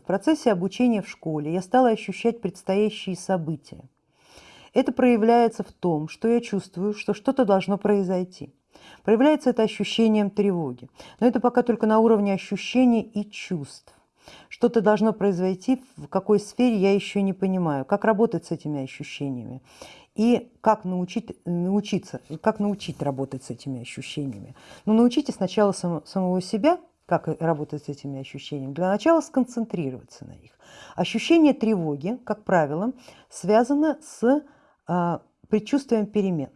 в процессе обучения в школе я стала ощущать предстоящие события. Это проявляется в том, что я чувствую, что что-то должно произойти. Проявляется это ощущением тревоги, но это пока только на уровне ощущений и чувств. Что-то должно произойти, в какой сфере я еще не понимаю, как работать с этими ощущениями и как научить, научиться, как научить работать с этими ощущениями. Но ну, научите сначала сам, самого себя, как работать с этими ощущениями. Для начала сконцентрироваться на них. Ощущение тревоги, как правило, связано с а, предчувствием перемен.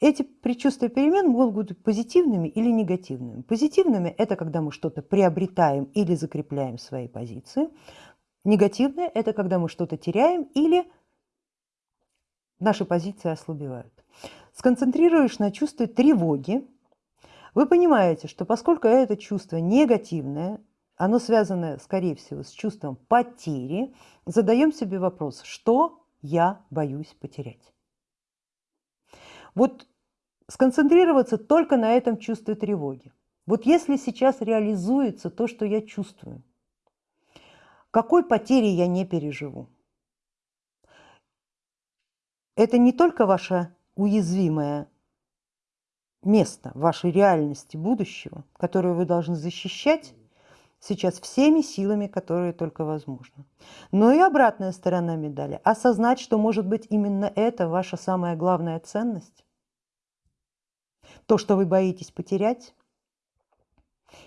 Эти предчувствия перемен могут быть позитивными или негативными. Позитивными – это когда мы что-то приобретаем или закрепляем свои позиции. Негативное – это когда мы что-то теряем или наши позиции ослабевают. Сконцентрируешь на чувстве тревоги, вы понимаете, что поскольку это чувство негативное, оно связано, скорее всего, с чувством потери, задаем себе вопрос, что я боюсь потерять. Вот сконцентрироваться только на этом чувстве тревоги. Вот если сейчас реализуется то, что я чувствую, какой потери я не переживу? Это не только ваше уязвимое место вашей реальности будущего, которое вы должны защищать сейчас всеми силами, которые только возможно. Но и обратная сторона медали – осознать, что может быть именно это ваша самая главная ценность, то, что вы боитесь потерять,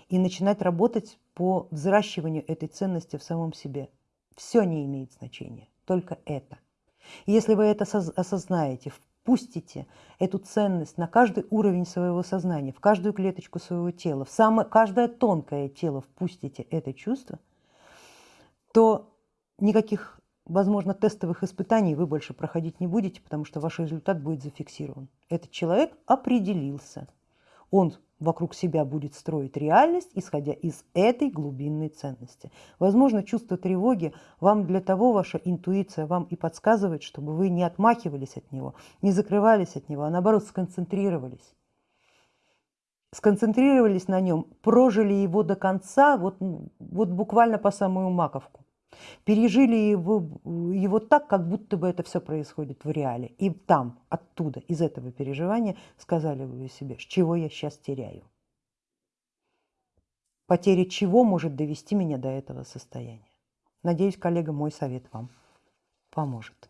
и начинать работать по взращиванию этой ценности в самом себе. Все не имеет значения, только это. если вы это осознаете, впустите эту ценность на каждый уровень своего сознания, в каждую клеточку своего тела, в самое, каждое тонкое тело впустите это чувство, то никаких возможно, тестовых испытаний вы больше проходить не будете, потому что ваш результат будет зафиксирован. Этот человек определился. Он вокруг себя будет строить реальность, исходя из этой глубинной ценности. Возможно, чувство тревоги вам для того, ваша интуиция вам и подсказывает, чтобы вы не отмахивались от него, не закрывались от него, а наоборот сконцентрировались. Сконцентрировались на нем, прожили его до конца, вот, вот буквально по самую маковку пережили его, его так, как будто бы это все происходит в реале. И там, оттуда, из этого переживания сказали вы себе, с чего я сейчас теряю. Потеря чего может довести меня до этого состояния. Надеюсь, коллега, мой совет вам поможет.